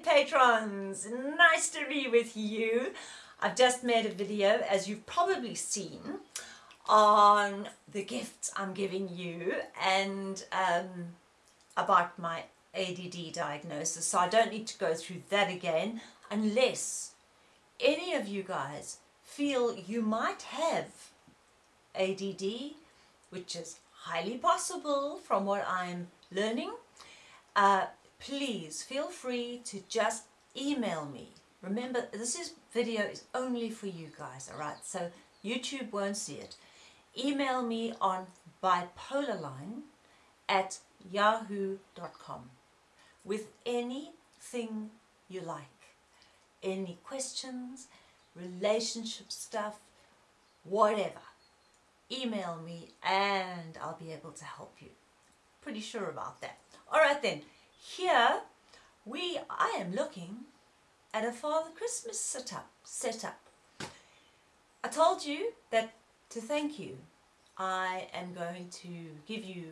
Patrons, nice to be with you. I've just made a video, as you've probably seen, on the gifts I'm giving you and um, about my ADD diagnosis. So I don't need to go through that again unless any of you guys feel you might have ADD, which is highly possible from what I'm learning. Uh, please feel free to just email me. Remember, this is video is only for you guys, alright? So YouTube won't see it. Email me on bipolarline at yahoo.com with anything you like. Any questions, relationship stuff, whatever. Email me and I'll be able to help you. Pretty sure about that. Alright then, here we I am looking at a Father Christmas setup setup. I told you that to thank you I am going to give you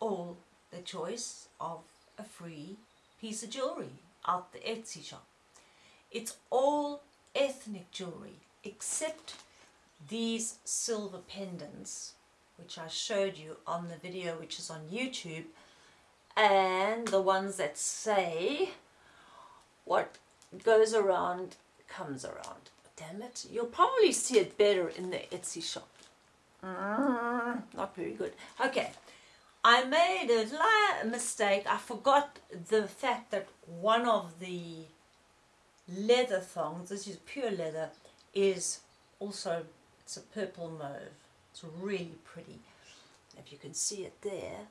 all the choice of a free piece of jewelry out the Etsy shop. It's all ethnic jewelry except these silver pendants which I showed you on the video which is on YouTube and the ones that say what goes around comes around. Damn it, you'll probably see it better in the Etsy shop. Mm, not very good. Okay, I made a mistake. I forgot the fact that one of the leather thongs, this is pure leather, is also, it's a purple mauve. It's really pretty. If you can see it there,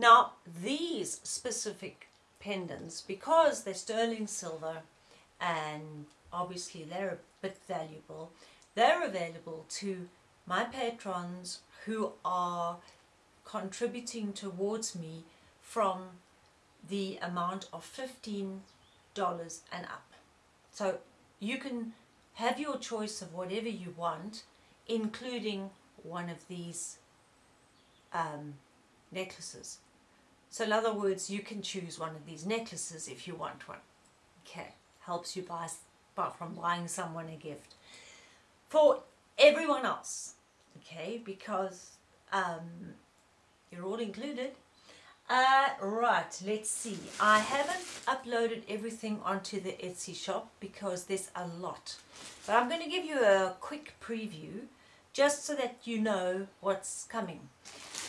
now these specific pendants, because they're sterling silver and obviously they're a bit valuable, they're available to my patrons who are contributing towards me from the amount of $15 and up. So you can have your choice of whatever you want, including one of these um, necklaces. So in other words, you can choose one of these necklaces if you want one. Okay, helps you buy, apart from buying someone a gift. For everyone else, okay, because um, you're all included. Uh, right, let's see. I haven't uploaded everything onto the Etsy shop because there's a lot. But I'm going to give you a quick preview just so that you know what's coming.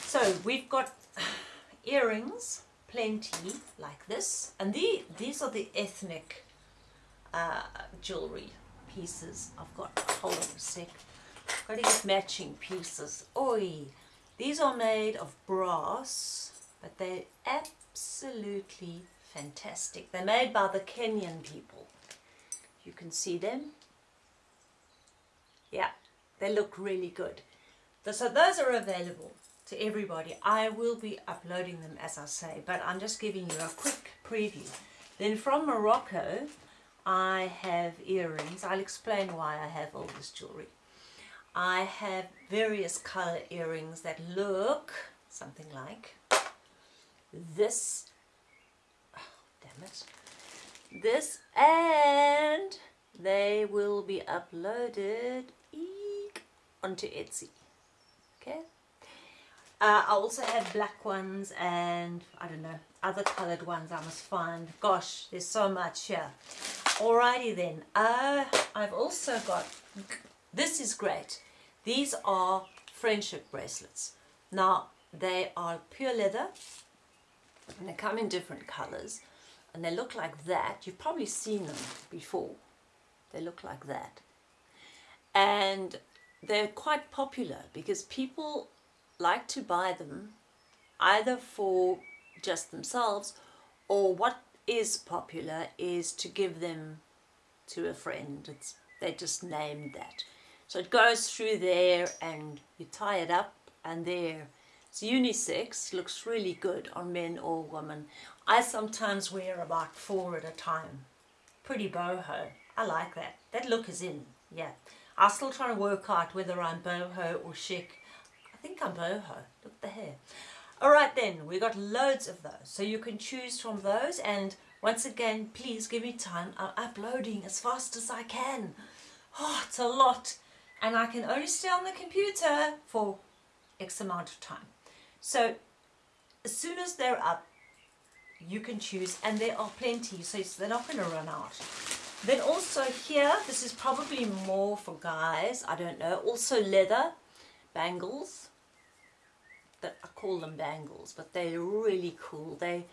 So we've got earrings, plenty, like this. And the, these are the ethnic uh, jewelry pieces. I've got, hold on a sec, got to get matching pieces. Oi! These are made of brass, but they're absolutely fantastic. They're made by the Kenyan people. You can see them. Yeah, they look really good. So those are available to everybody. I will be uploading them as I say, but I'm just giving you a quick preview. Then from Morocco, I have earrings. I'll explain why I have all this jewelry. I have various color earrings that look something like this. Oh, damn it. This and they will be uploaded onto Etsy. Okay. Uh, I also have black ones and I don't know other colored ones I must find. Gosh, there's so much here. Alrighty then. Uh, I've also got, this is great. These are friendship bracelets. Now, they are pure leather and they come in different colors and they look like that. You've probably seen them before. They look like that. And they're quite popular because people like to buy them either for just themselves or what is popular is to give them to a friend. It's, they just named that. So it goes through there and you tie it up and there. It's unisex, looks really good on men or women. I sometimes wear about four at a time. Pretty boho. I like that. That look is in, yeah. I'm still trying to work out whether I'm boho or chic think I'm boho. Look at the hair. Alright then, we got loads of those. So you can choose from those and Once again, please give me time. I'm uploading as fast as I can. Oh, it's a lot. And I can only stay on the computer for X amount of time. So as soon as they're up, you can choose and there are plenty so they're not going to run out then also here this is probably more for guys I don't know also leather bangles that I call them bangles but they're really cool they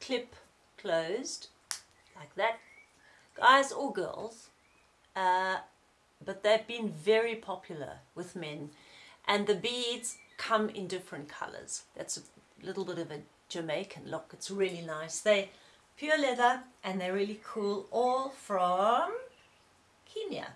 clip closed like that guys or girls uh, but they've been very popular with men and the beads come in different colors that's a little bit of a Jamaican look. It's really nice. They pure leather and they're really cool. All from Kenya.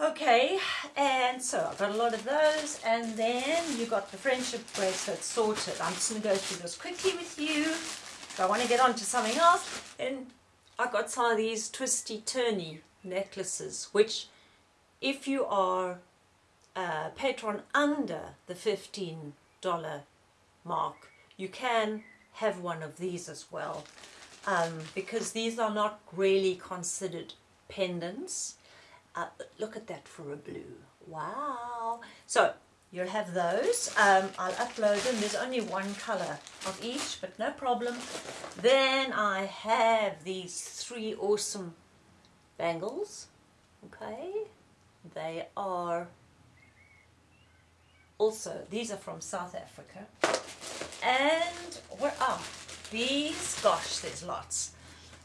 Okay, and so I've got a lot of those, and then you got the friendship bracelet sorted. I'm just going to go through this quickly with you. If I want to get on to something else, and I got some of these twisty turny necklaces, which if you are a patron under the $15 mark, you can have one of these as well um, because these are not really considered pendants. Uh, look at that for a blue. Wow. So you'll have those. Um, I'll upload them. There's only one color of each, but no problem. Then I have these three awesome bangles. Okay. They are also, these are from South Africa. And what are oh, these? Gosh, there's lots.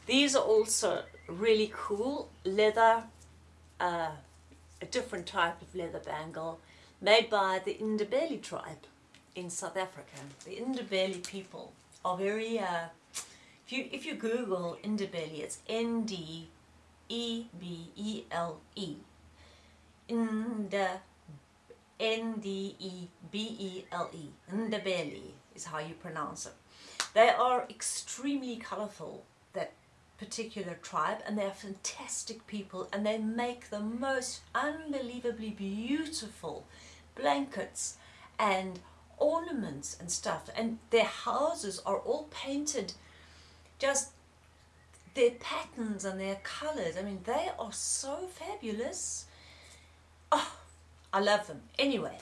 These are also really cool leather, uh, a different type of leather bangle made by the Ndebele tribe in South Africa. The Ndebele people are very, uh, if you if you Google Ndebele, it's N D E B E L E. Ndebele N-D-E-B-E-L-E, Ndebele is how you pronounce it. They are extremely colorful, particular tribe, and they're fantastic people, and they make the most unbelievably beautiful blankets and ornaments and stuff, and their houses are all painted just their patterns and their colors. I mean, they are so fabulous. Oh, I love them. Anyway,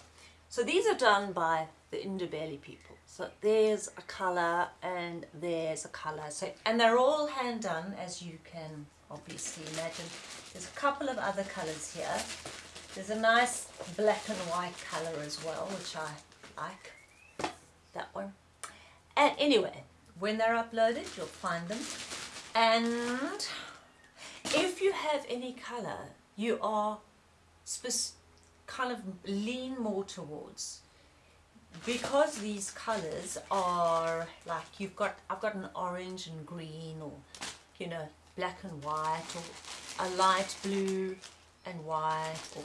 so these are done by the Ndebele people. So there's a colour and there's a colour. So And they're all hand done, as you can obviously imagine. There's a couple of other colours here. There's a nice black and white colour as well, which I like. That one. And anyway, when they're uploaded, you'll find them. And if you have any colour you are kind of lean more towards because these colors are like you've got I've got an orange and green or you know black and white or a light blue and white or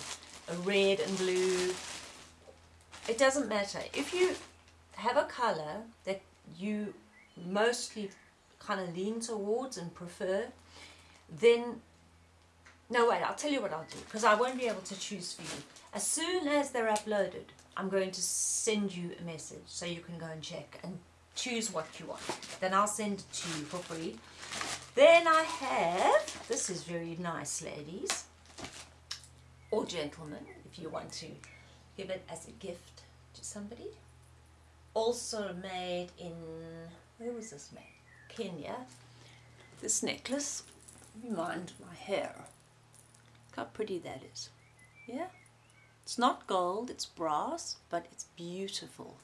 a red and blue. It doesn't matter. If you have a color that you mostly kind of lean towards and prefer then no wait I'll tell you what I'll do because I won't be able to choose for you. As soon as they're uploaded, I'm going to send you a message so you can go and check and choose what you want. Then I'll send it to you for free. Then I have, this is very nice ladies, or gentlemen, if you want to give it as a gift to somebody. Also made in, where was this made? Kenya. This necklace, mind my hair. Look how pretty that is. Yeah? It's not gold, it's brass, but it's beautiful.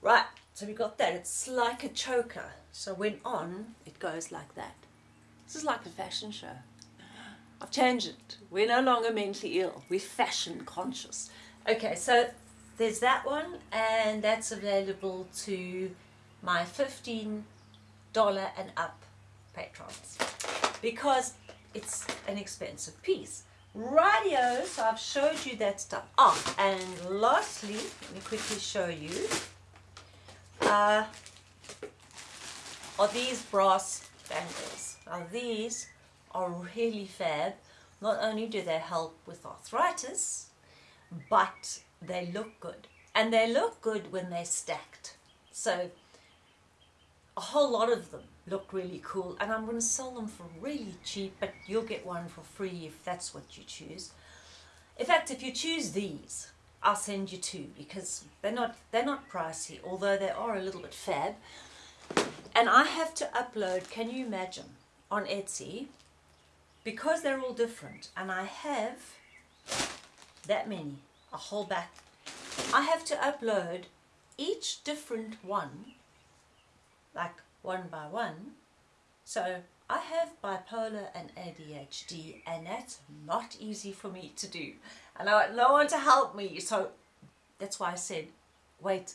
Right, so we got that. It's like a choker. So when on, it goes like that. This is like a fashion show. I've changed it. We're no longer mentally ill. We're fashion conscious. Okay, so there's that one, and that's available to my $15 and up patrons because it's an expensive piece. Radio, so I've showed you that stuff. Oh, and lastly, let me quickly show you, uh, are these brass bangles. Now these are really fab. Not only do they help with arthritis, but they look good. And they look good when they're stacked. So a whole lot of them look really cool. And I'm going to sell them for really cheap but you'll get one for free if that's what you choose. In fact if you choose these I'll send you two because they're not they're not pricey although they are a little bit fab. And I have to upload can you imagine on Etsy? Because they're all different and I have that many a whole back I have to upload each different one like one by one. So I have bipolar and ADHD and that's not easy for me to do. And I want no one to help me. So that's why I said, wait,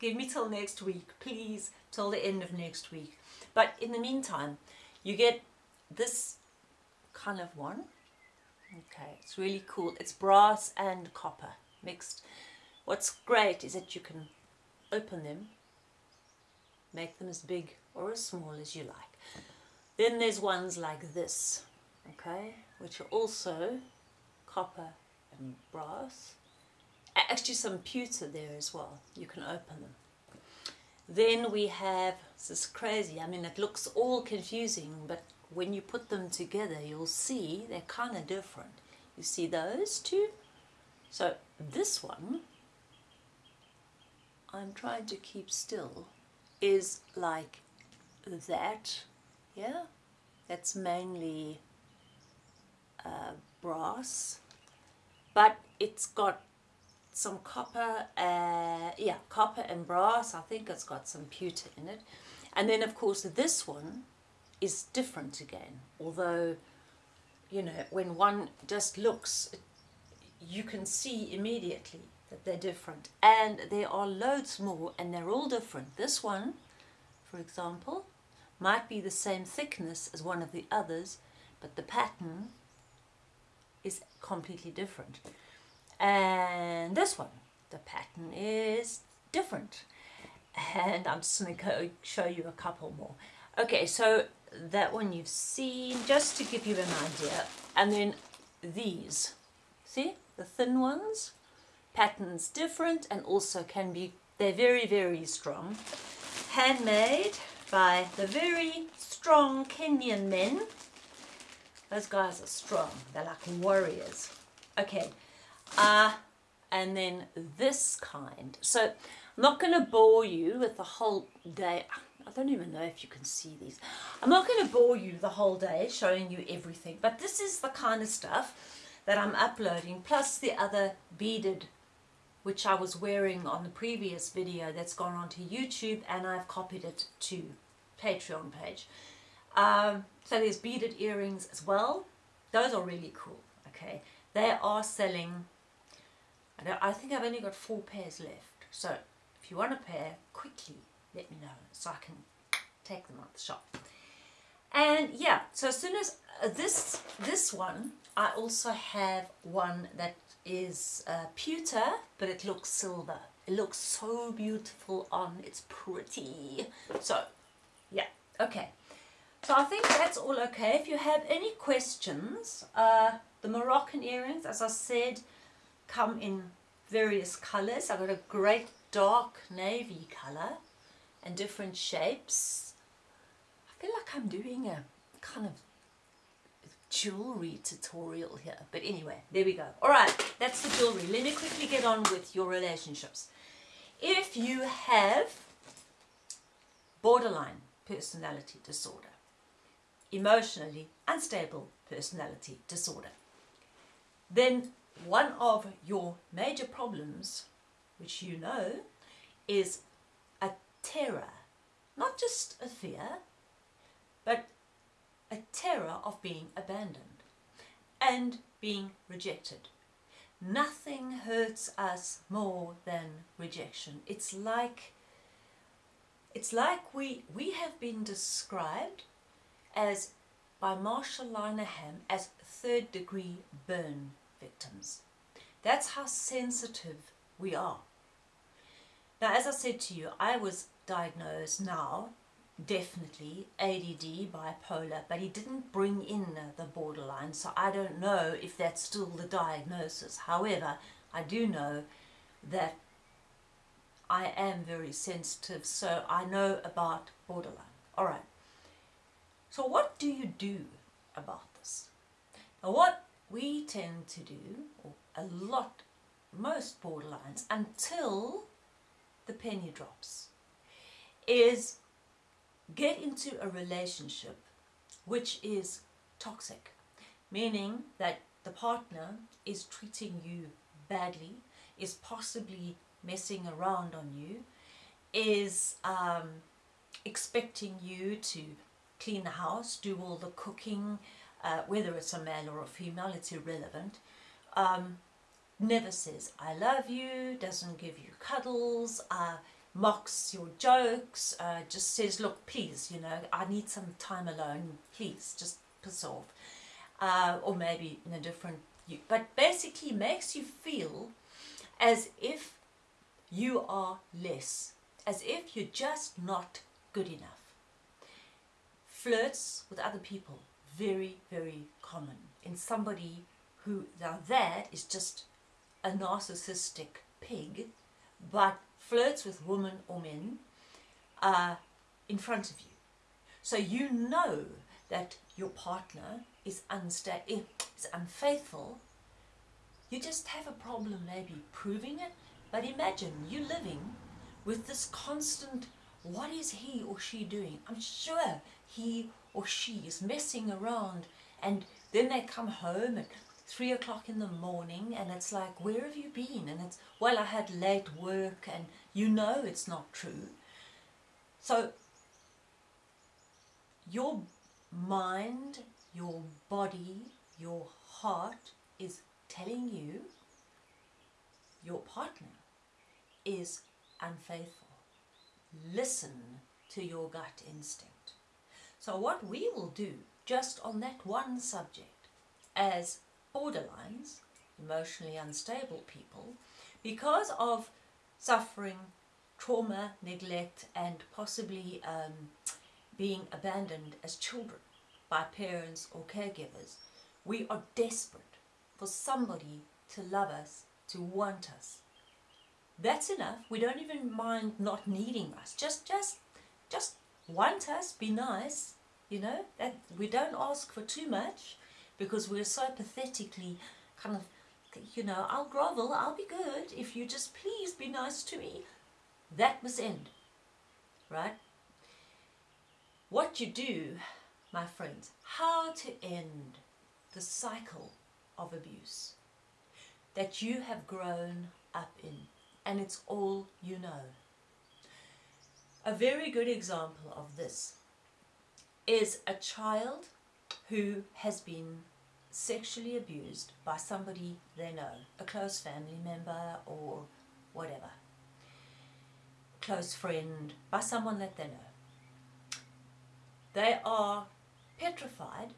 give me till next week, please, till the end of next week. But in the meantime, you get this kind of one. Okay, it's really cool. It's brass and copper mixed. What's great is that you can open them make them as big or as small as you like. Then there's ones like this, okay, which are also copper and brass. Actually some pewter there as well, you can open them. Then we have, this is crazy, I mean it looks all confusing, but when you put them together you'll see they're kind of different. You see those two? So this one, I'm trying to keep still is like that, yeah? That's mainly uh, brass, but it's got some copper, uh, yeah, copper and brass. I think it's got some pewter in it. And then of course this one is different again, although, you know, when one just looks, you can see immediately that they're different. And there are loads more and they're all different. This one for example might be the same thickness as one of the others but the pattern is completely different. And this one the pattern is different. And I'm just going to show you a couple more. Okay so that one you've seen just to give you an idea. And then these. See? The thin ones patterns different and also can be, they're very, very strong. Handmade by the very strong Kenyan men. Those guys are strong. They're like warriors. Okay. Uh, and then this kind. So I'm not going to bore you with the whole day. I don't even know if you can see these. I'm not going to bore you the whole day showing you everything. But this is the kind of stuff that I'm uploading. Plus the other beaded which I was wearing on the previous video that's gone onto YouTube and I've copied it to Patreon page. Um, so there's beaded earrings as well. Those are really cool, okay. They are selling, I, I think I've only got four pairs left. So if you want a pair, quickly let me know so I can take them out the shop. And yeah, so as soon as uh, this, this one, I also have one that is uh, pewter, but it looks silver. It looks so beautiful on, it's pretty. So, yeah, okay. So I think that's all okay. If you have any questions, uh, the Moroccan earrings, as I said, come in various colors. I've got a great dark navy color and different shapes. I feel like I'm doing a kind of jewelry tutorial here. But anyway, there we go. All right, that's the jewelry. Let me quickly get on with your relationships. If you have borderline personality disorder, emotionally unstable personality disorder, then one of your major problems, which you know, is a terror, not just a fear, but a terror of being abandoned and being rejected. Nothing hurts us more than rejection. It's like it's like we we have been described as by Marsha Linehan as third degree burn victims. That's how sensitive we are. Now as I said to you, I was diagnosed now definitely ADD, bipolar, but he didn't bring in the borderline, so I don't know if that's still the diagnosis. However, I do know that I am very sensitive, so I know about borderline. All right. So what do you do about this? Now what we tend to do, or a lot, most borderlines, until the penny drops, is get into a relationship which is toxic, meaning that the partner is treating you badly, is possibly messing around on you, is um, expecting you to clean the house, do all the cooking, uh, whether it's a male or a female, it's irrelevant. Um, never says, I love you, doesn't give you cuddles, uh, mocks your jokes, uh, just says, look, please, you know, I need some time alone, please, just piss off. Uh, or maybe in a different, but basically makes you feel as if you are less, as if you're just not good enough. Flirts with other people, very, very common in somebody who, now that is just a narcissistic pig, but flirts with women or men uh, in front of you. So you know that your partner is, unsta- is unfaithful. You just have a problem maybe proving it. But imagine you living with this constant, what is he or she doing? I'm sure he or she is messing around and then they come home at three o'clock in the morning and it's like, where have you been? And it's, well, I had late work and you know it's not true. So your mind, your body, your heart is telling you your partner is unfaithful. Listen to your gut instinct. So what we will do just on that one subject as borderlines, emotionally unstable people, because of suffering, trauma, neglect and possibly um, being abandoned as children by parents or caregivers, we are desperate for somebody to love us, to want us. That's enough. We don't even mind not needing us. Just, just, just want us, be nice, you know, that we don't ask for too much because we're so pathetically kind of, you know, I'll grovel, I'll be good if you just please be nice to me. That must end, right? What you do, my friends, how to end the cycle of abuse that you have grown up in and it's all you know. A very good example of this is a child who has been sexually abused by somebody they know, a close family member or whatever, close friend, by someone that they know. They are petrified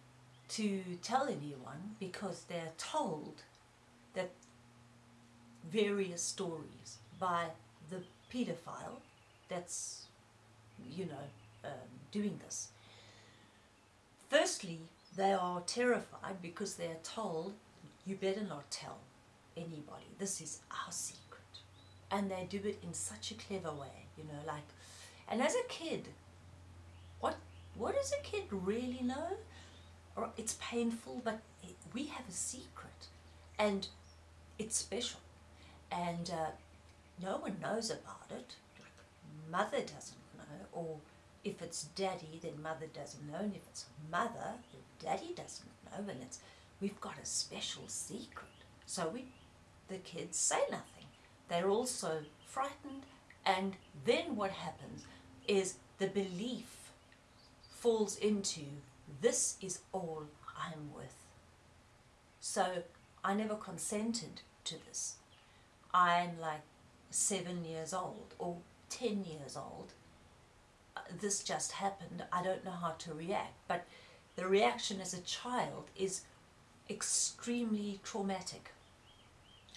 to tell anyone because they're told that various stories by the paedophile that's, you know, um, doing this. Firstly, they are terrified because they're told, you better not tell anybody, this is our secret. And they do it in such a clever way, you know, like, and as a kid, what, what does a kid really know? It's painful, but we have a secret and it's special. And uh, no one knows about it. Mother doesn't know, or if it's daddy, then mother doesn't know, and if it's mother, daddy doesn't know, and it's we've got a special secret. So we, the kids say nothing. They're also frightened, and then what happens is the belief falls into this is all I'm worth. So I never consented to this. I'm like seven years old or 10 years old. Uh, this just happened. I don't know how to react. But the reaction as a child is extremely traumatic.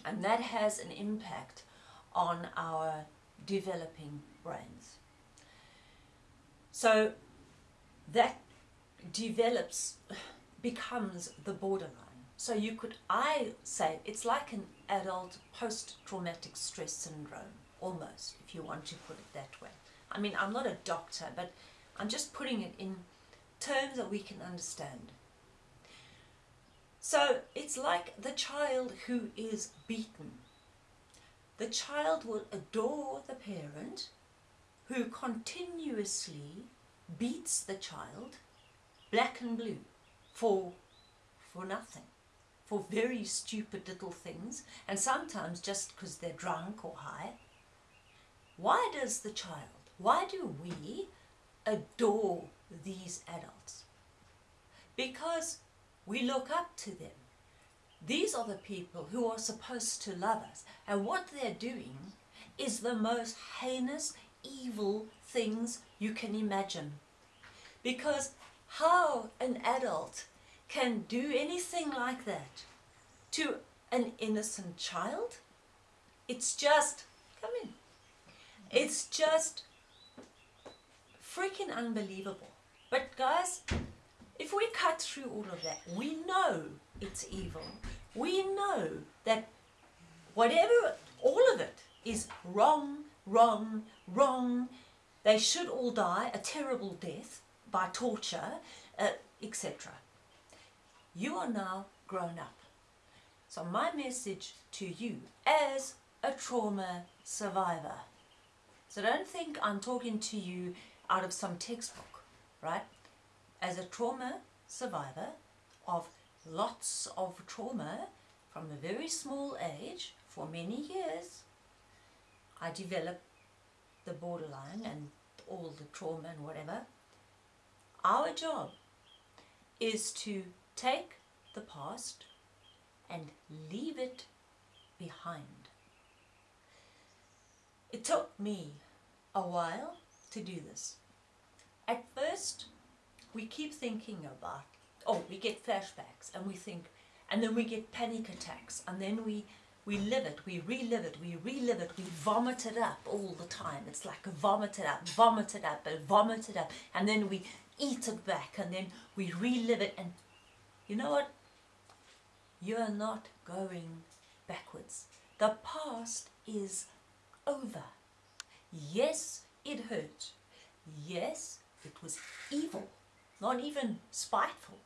And that has an impact on our developing brains. So that develops, becomes the borderline. So you could, I say, it's like an adult post-traumatic stress syndrome. almost, if you want to put it that way. I mean, I'm not a doctor, but I'm just putting it in terms that we can understand. So it's like the child who is beaten. The child will adore the parent who continuously beats the child black and blue for for nothing for very stupid little things and sometimes just because they're drunk or high why does the child why do we adore these adults. Because we look up to them. These are the people who are supposed to love us. And what they're doing is the most heinous evil things you can imagine. Because how an adult can do anything like that to an innocent child, it's just, come in, it's just freaking unbelievable. But guys, if we cut through all of that, we know it's evil. We know that whatever, all of it is wrong, wrong, wrong. They should all die a terrible death by torture, uh, etc. You are now grown up. So my message to you as a trauma survivor. So don't think I'm talking to you out of some textbook, right? As a trauma survivor of lots of trauma from a very small age for many years, I developed the borderline and all the trauma and whatever our job is to take the past and leave it behind. It took me a while to do this. At first, we keep thinking about, oh, we get flashbacks and we think, and then we get panic attacks and then we we live it, we relive it, we relive it, we vomit it up all the time. It's like vomit it up, vomit it up, and vomit it up. And then we eat it back and then we relive it. And you know what? You are not going backwards. The past is over. Yes, it hurt. Yes, it was evil, not even spiteful.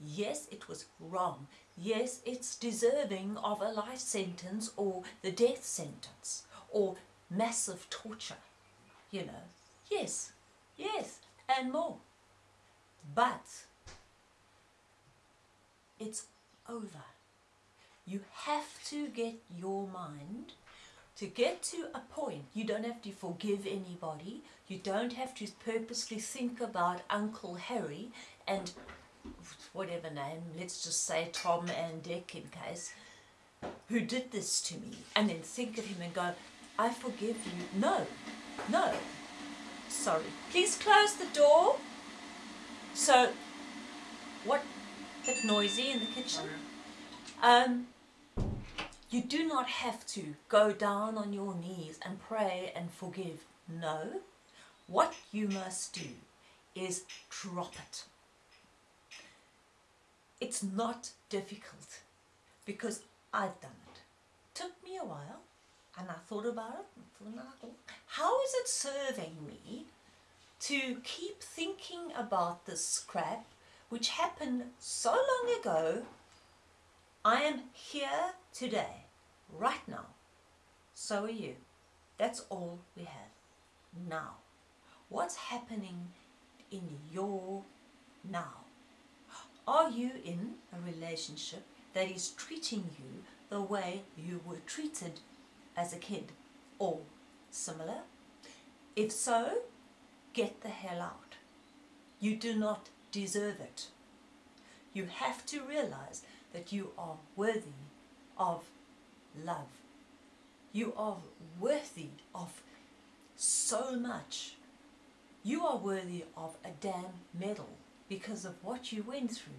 Yes, it was wrong. Yes, it's deserving of a life sentence or the death sentence or massive torture. You know, yes, yes, and more. But it's over. You have to get your mind to get to a point. You don't have to forgive anybody. You don't have to purposely think about Uncle Harry and whatever name, let's just say Tom and Dick in case, who did this to me, and then think of him and go, I forgive you. No, no, sorry. Please close the door. So, what, a bit noisy in the kitchen. Um, you do not have to go down on your knees and pray and forgive. No. What you must do is drop it. It's not difficult because I've done it. Took me a while and I thought about it. How is it serving me to keep thinking about this scrap which happened so long ago? I am here today, right now. So are you. That's all we have now. What's happening in your now? Are you in a relationship that is treating you the way you were treated as a kid or similar? If so, get the hell out. You do not deserve it. You have to realize that you are worthy of love. You are worthy of so much. You are worthy of a damn medal because of what you went through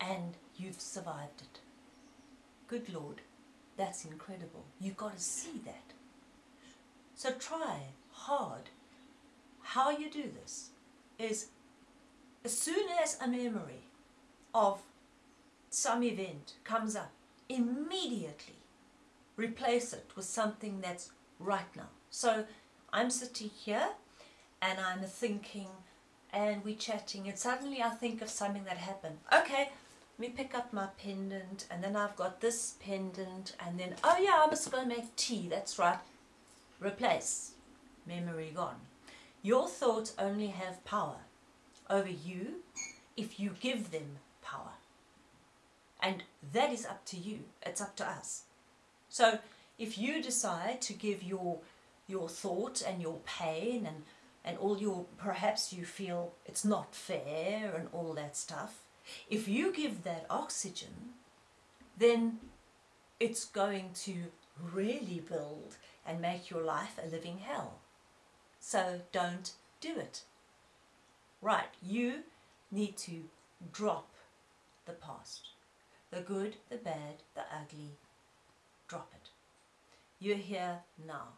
and you've survived it. Good Lord, that's incredible. You've got to see that. So try hard. How you do this is as soon as a memory of some event comes up, immediately replace it with something that's right now. So I'm sitting here and I'm thinking and we're chatting and suddenly I think of something that happened. Okay, let me pick up my pendant and then I've got this pendant and then, oh yeah, I must go make tea, that's right. Replace. Memory gone. Your thoughts only have power over you if you give them power. And that is up to you. It's up to us. So if you decide to give your your thought and your pain and and all your perhaps you feel it's not fair and all that stuff if you give that oxygen then it's going to really build and make your life a living hell. So don't do it. Right you need to drop the past the good the bad the ugly drop it you're here now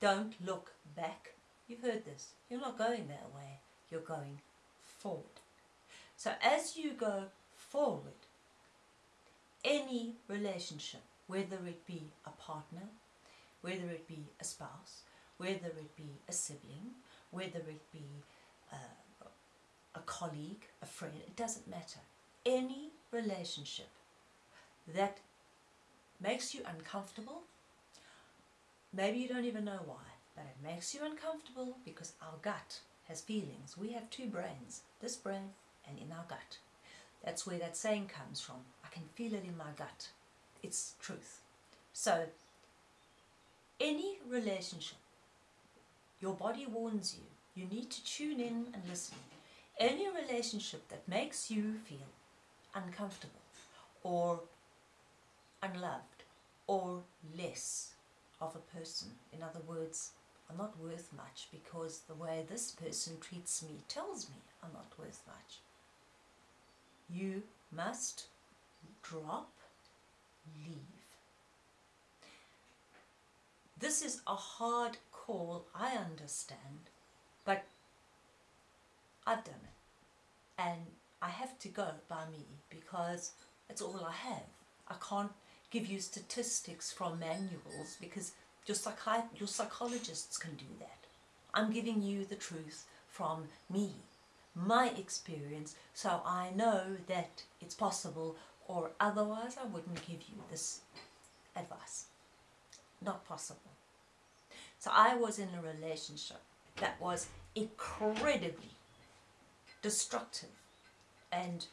don't look back. You've heard this. You're not going that way. You're going forward. So as you go forward, any relationship, whether it be a partner, whether it be a spouse, whether it be a sibling, whether it be uh, a colleague, a friend, it doesn't matter. Any relationship that makes you uncomfortable Maybe you don't even know why, but it makes you uncomfortable because our gut has feelings. We have two brains, this brain and in our gut. That's where that saying comes from. I can feel it in my gut. It's truth. So, any relationship, your body warns you, you need to tune in and listen. Any relationship that makes you feel uncomfortable or unloved or less of a person. In other words, I'm not worth much because the way this person treats me tells me I'm not worth much. You must drop, leave. This is a hard call, I understand, but I've done it. And I have to go by me because it's all I have. I can't give you statistics from manuals because your, psychi your psychologists can do that. I'm giving you the truth from me, my experience, so I know that it's possible or otherwise I wouldn't give you this advice. Not possible. So I was in a relationship that was incredibly destructive and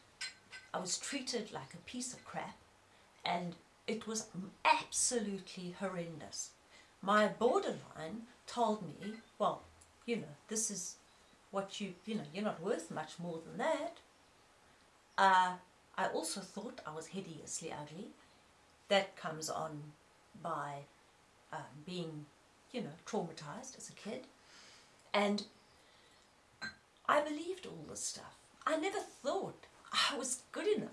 I was treated like a piece of crap and it was absolutely horrendous. My borderline told me, well, you know, this is what you, you know, you're not worth much more than that. Uh, I also thought I was hideously ugly. That comes on by um, being, you know, traumatized as a kid. And I believed all this stuff. I never thought I was good enough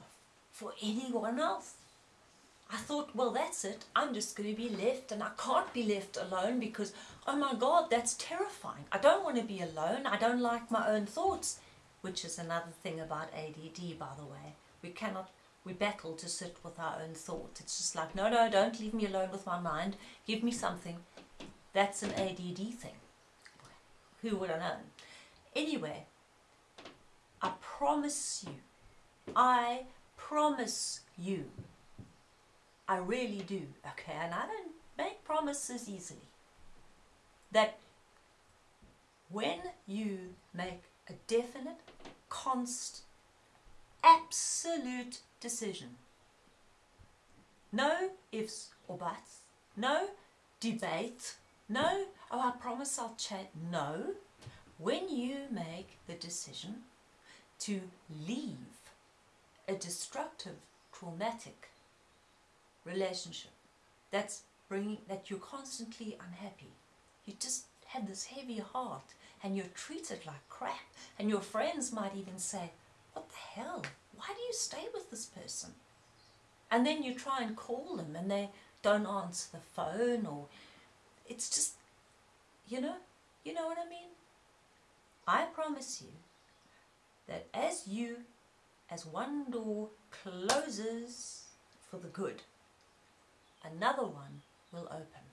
for anyone else. I thought, well, that's it. I'm just going to be left and I can't be left alone because, oh my God, that's terrifying. I don't want to be alone. I don't like my own thoughts, which is another thing about ADD, by the way. We cannot, we battle to sit with our own thoughts. It's just like, no, no, don't leave me alone with my mind. Give me something. That's an ADD thing. Who would have known? Anyway, I promise you, I promise you I really do, okay? And I don't make promises easily. That when you make a definite, constant, absolute decision, no ifs or buts, no debate, no, oh, I promise I'll chat, no. When you make the decision to leave a destructive, traumatic relationship. That's bringing that you're constantly unhappy. You just have this heavy heart and you're treated like crap. And your friends might even say what the hell? Why do you stay with this person? And then you try and call them and they don't answer the phone or it's just you know you know what I mean? I promise you that as you as one door closes for the good another one will open.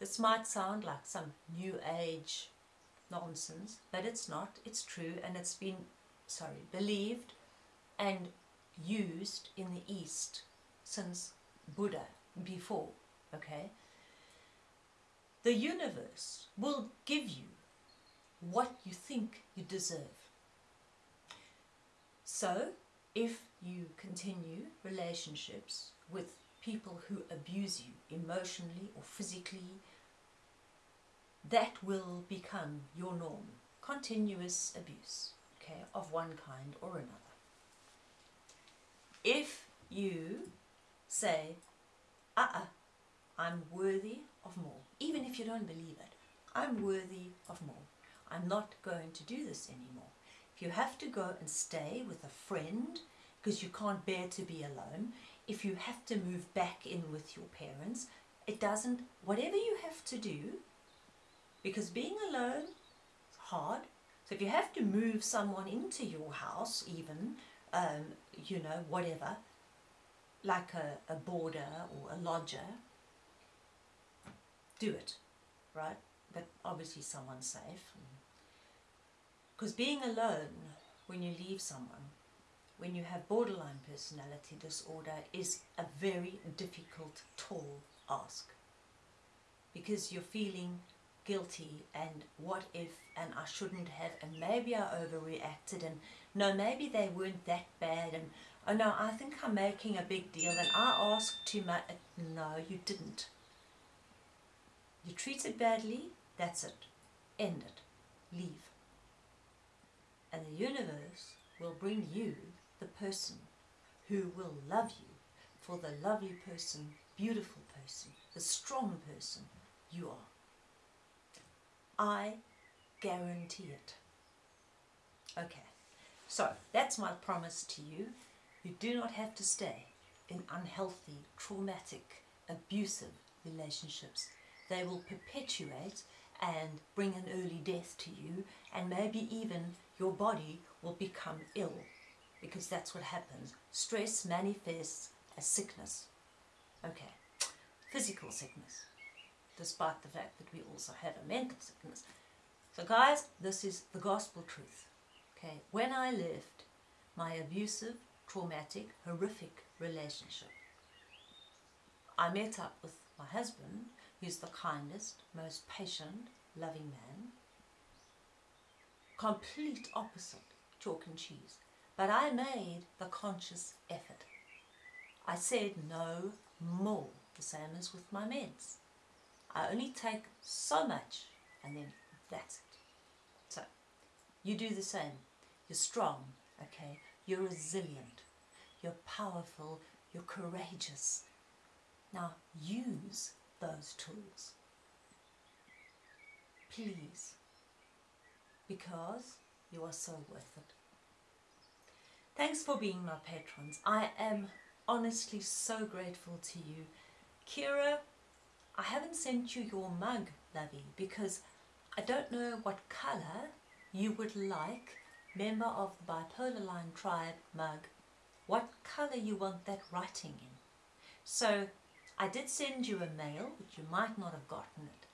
This might sound like some new age nonsense, but it's not. It's true and it's been, sorry, believed and used in the East since Buddha, before, okay? The universe will give you what you think you deserve. So, if you continue relationships with people who abuse you emotionally or physically, that will become your norm. Continuous abuse, okay, of one kind or another. If you say, uh-uh, I'm worthy of more, even if you don't believe it, I'm worthy of more. I'm not going to do this anymore. If you have to go and stay with a friend because you can't bear to be alone, if you have to move back in with your parents, it doesn't, whatever you have to do, because being alone is hard. So if you have to move someone into your house even, um, you know, whatever, like a, a boarder or a lodger, do it, right? But obviously someone safe. Because being alone when you leave someone when you have borderline personality disorder is a very difficult, tall ask. Because you're feeling guilty and what if and I shouldn't have and maybe I overreacted and no maybe they weren't that bad and oh no I think I'm making a big deal and I asked too much uh, no you didn't. You treated badly that's it. End it. Leave and the universe will bring you the person who will love you for the lovely person, beautiful person, the strong person you are. I guarantee it. Okay, so that's my promise to you. You do not have to stay in unhealthy, traumatic, abusive relationships. They will perpetuate and bring an early death to you and maybe even your body will become ill because that's what happens. Stress manifests as sickness. Okay, physical sickness, despite the fact that we also have a mental sickness. So guys, this is the gospel truth. Okay, when I left my abusive, traumatic, horrific relationship, I met up with my husband, who's the kindest, most patient, loving man. Complete opposite chalk and cheese. But I made the conscious effort. I said no more, the same as with my meds. I only take so much and then that's it. So, you do the same. You're strong, okay? You're resilient. You're powerful. You're courageous. Now, use those tools. Please. Because you are so worth it. Thanks for being my patrons. I am honestly so grateful to you. Kira, I haven't sent you your mug, lovey, because I don't know what colour you would like, member of the Bipolar Line Tribe mug, what colour you want that writing in. So I did send you a mail, but you might not have gotten it.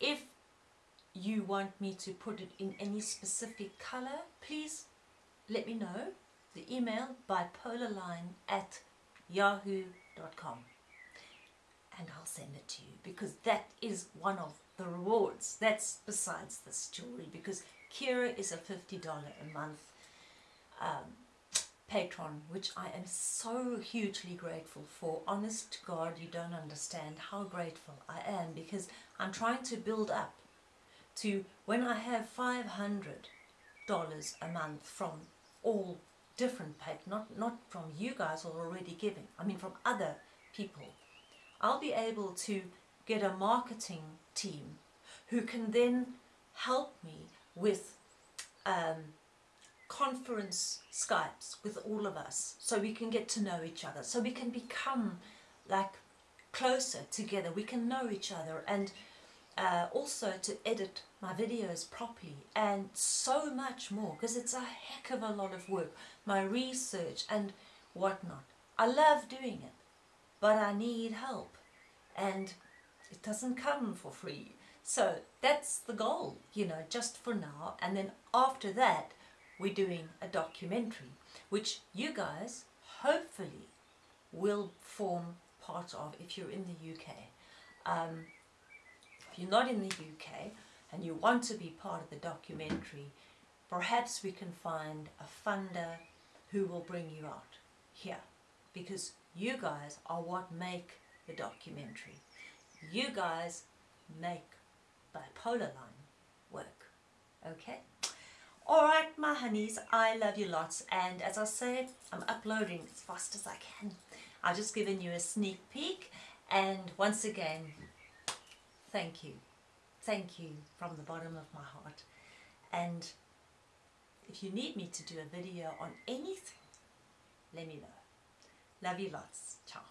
If you want me to put it in any specific colour, please let me know. The email bipolarline at yahoo.com and I'll send it to you because that is one of the rewards. That's besides this jewelry because Kira is a $50 a month um, patron which I am so hugely grateful for. Honest to God, you don't understand how grateful I am because I'm trying to build up to when I have $500 a month from all different paid, not, not from you guys who are already giving, I mean from other people. I'll be able to get a marketing team who can then help me with um, conference Skypes with all of us so we can get to know each other, so we can become like closer together, we can know each other and uh, also to edit my videos properly and so much more because it's a heck of a lot of work my research and whatnot I love doing it but I need help and it doesn't come for free. So that's the goal, you know, just for now. And then after that, we're doing a documentary, which you guys hopefully will form part of if you're in the UK. Um, if you're not in the UK and you want to be part of the documentary, perhaps we can find a funder who will bring you out here because you guys are what make the documentary. You guys make bipolar line work. Okay? Alright, my honeys, I love you lots. And as I said, I'm uploading as fast as I can. I've just given you a sneak peek. And once again, thank you. Thank you from the bottom of my heart. And if you need me to do a video on anything, let me know. Love you lots. Ciao.